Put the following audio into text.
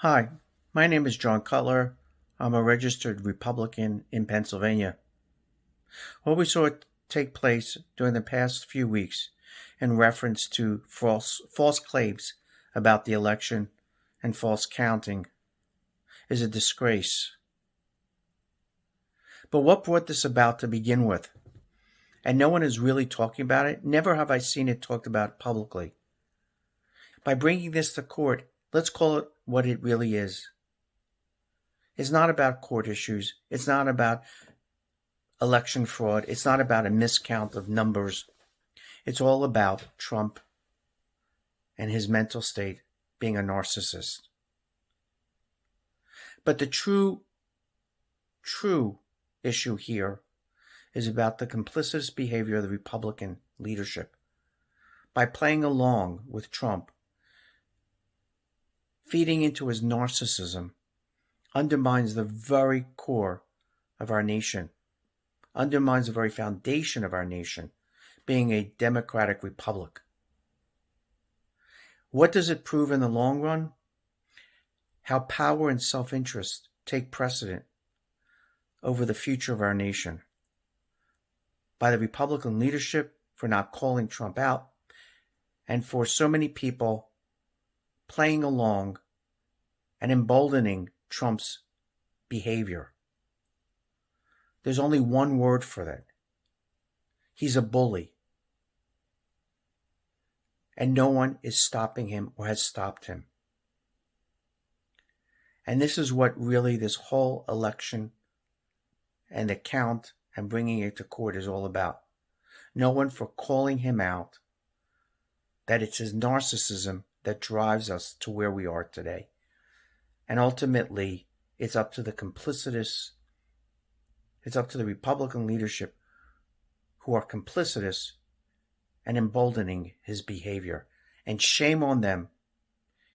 Hi, my name is John Cutler. I'm a registered Republican in Pennsylvania. What we saw take place during the past few weeks in reference to false, false claims about the election and false counting is a disgrace. But what brought this about to begin with? And no one is really talking about it. Never have I seen it talked about publicly. By bringing this to court, let's call it what it really is. It's not about court issues. It's not about election fraud. It's not about a miscount of numbers. It's all about Trump and his mental state being a narcissist. But the true, true issue here is about the complicitous behavior of the Republican leadership. By playing along with Trump, feeding into his narcissism undermines the very core of our nation, undermines the very foundation of our nation, being a democratic republic. What does it prove in the long run? How power and self interest take precedent over the future of our nation. By the Republican leadership for not calling Trump out, and for so many people playing along and emboldening Trump's behavior. There's only one word for that. He's a bully. And no one is stopping him or has stopped him. And this is what really this whole election and the count and bringing it to court is all about. No one for calling him out that it's his narcissism that drives us to where we are today. And ultimately, it's up to the complicitous, it's up to the Republican leadership who are complicitous and emboldening his behavior. And shame on them